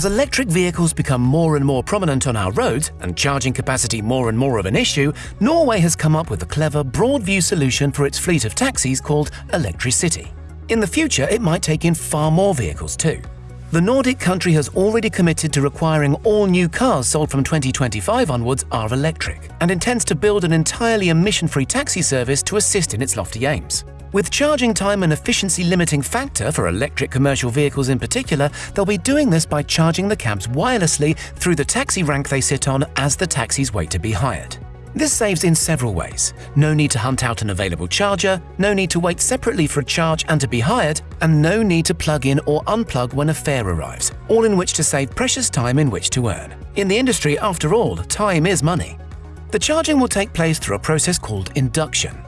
As electric vehicles become more and more prominent on our roads and charging capacity more and more of an issue, Norway has come up with a clever, broad view solution for its fleet of taxis called Electricity. In the future, it might take in far more vehicles too. The Nordic country has already committed to requiring all new cars sold from 2025 onwards are electric and intends to build an entirely emission-free taxi service to assist in its lofty aims. With charging time an efficiency limiting factor for electric commercial vehicles in particular, they'll be doing this by charging the cabs wirelessly through the taxi rank they sit on as the taxis wait to be hired. This saves in several ways. No need to hunt out an available charger, no need to wait separately for a charge and to be hired, and no need to plug in or unplug when a fare arrives, all in which to save precious time in which to earn. In the industry, after all, time is money. The charging will take place through a process called induction.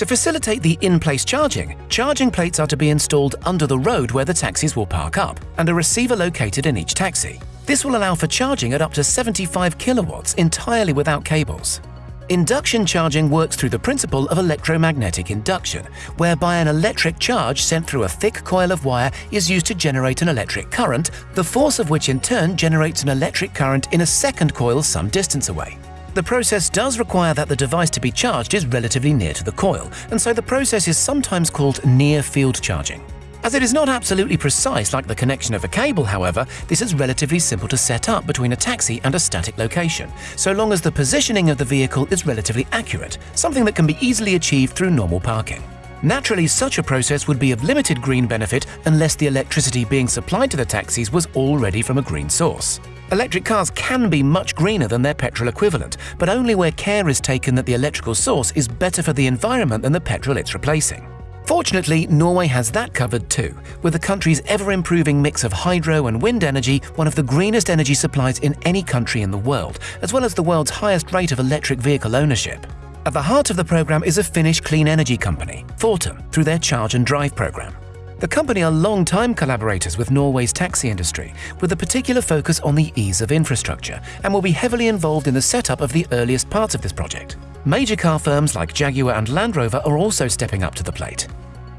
To facilitate the in-place charging, charging plates are to be installed under the road where the taxis will park up, and a receiver located in each taxi. This will allow for charging at up to 75 kilowatts entirely without cables. Induction charging works through the principle of electromagnetic induction, whereby an electric charge sent through a thick coil of wire is used to generate an electric current, the force of which in turn generates an electric current in a second coil some distance away. The process does require that the device to be charged is relatively near to the coil, and so the process is sometimes called near-field charging. As it is not absolutely precise like the connection of a cable, however, this is relatively simple to set up between a taxi and a static location, so long as the positioning of the vehicle is relatively accurate, something that can be easily achieved through normal parking. Naturally, such a process would be of limited green benefit unless the electricity being supplied to the taxis was already from a green source. Electric cars can be much greener than their petrol equivalent, but only where care is taken that the electrical source is better for the environment than the petrol it's replacing. Fortunately, Norway has that covered too, with the country's ever-improving mix of hydro and wind energy one of the greenest energy supplies in any country in the world, as well as the world's highest rate of electric vehicle ownership. At the heart of the program is a Finnish clean energy company, Fortum, through their Charge and Drive program. The company are long-time collaborators with Norway's taxi industry, with a particular focus on the ease of infrastructure, and will be heavily involved in the setup of the earliest parts of this project. Major car firms like Jaguar and Land Rover are also stepping up to the plate.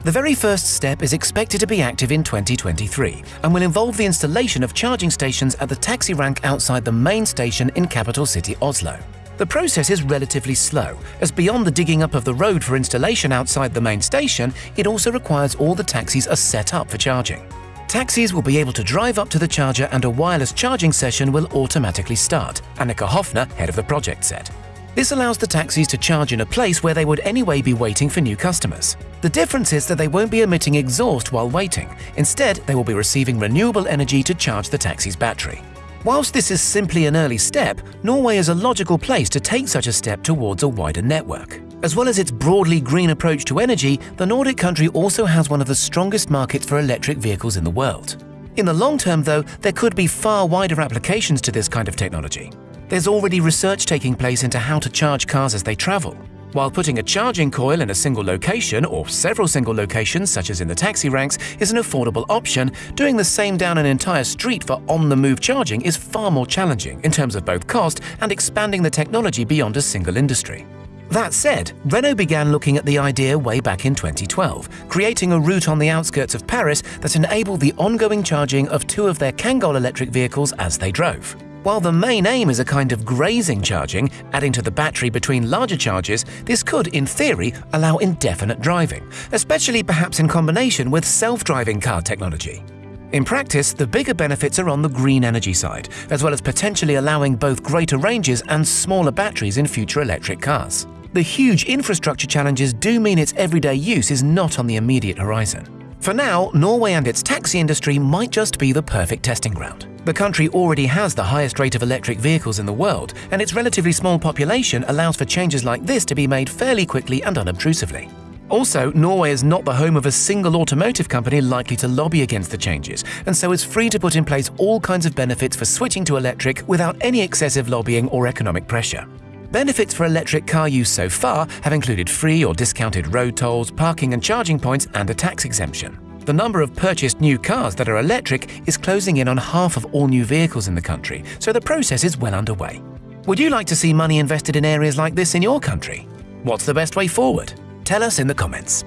The very first step is expected to be active in 2023 and will involve the installation of charging stations at the taxi rank outside the main station in capital city Oslo. The process is relatively slow, as beyond the digging up of the road for installation outside the main station, it also requires all the taxis are set up for charging. Taxis will be able to drive up to the charger and a wireless charging session will automatically start, Annika Hofner, head of the project, said. This allows the taxis to charge in a place where they would anyway be waiting for new customers. The difference is that they won't be emitting exhaust while waiting. Instead, they will be receiving renewable energy to charge the taxi's battery. Whilst this is simply an early step, Norway is a logical place to take such a step towards a wider network. As well as its broadly green approach to energy, the Nordic country also has one of the strongest markets for electric vehicles in the world. In the long term, though, there could be far wider applications to this kind of technology. There's already research taking place into how to charge cars as they travel. While putting a charging coil in a single location or several single locations, such as in the taxi ranks, is an affordable option, doing the same down an entire street for on-the-move charging is far more challenging in terms of both cost and expanding the technology beyond a single industry. That said, Renault began looking at the idea way back in 2012, creating a route on the outskirts of Paris that enabled the ongoing charging of two of their Kangoo electric vehicles as they drove. While the main aim is a kind of grazing charging, adding to the battery between larger charges, this could, in theory, allow indefinite driving, especially perhaps in combination with self-driving car technology. In practice, the bigger benefits are on the green energy side, as well as potentially allowing both greater ranges and smaller batteries in future electric cars. The huge infrastructure challenges do mean its everyday use is not on the immediate horizon. For now, Norway and its taxi industry might just be the perfect testing ground. The country already has the highest rate of electric vehicles in the world, and its relatively small population allows for changes like this to be made fairly quickly and unobtrusively. Also, Norway is not the home of a single automotive company likely to lobby against the changes, and so is free to put in place all kinds of benefits for switching to electric without any excessive lobbying or economic pressure. Benefits for electric car use so far have included free or discounted road tolls, parking and charging points, and a tax exemption. The number of purchased new cars that are electric is closing in on half of all new vehicles in the country, so the process is well underway. Would you like to see money invested in areas like this in your country? What's the best way forward? Tell us in the comments.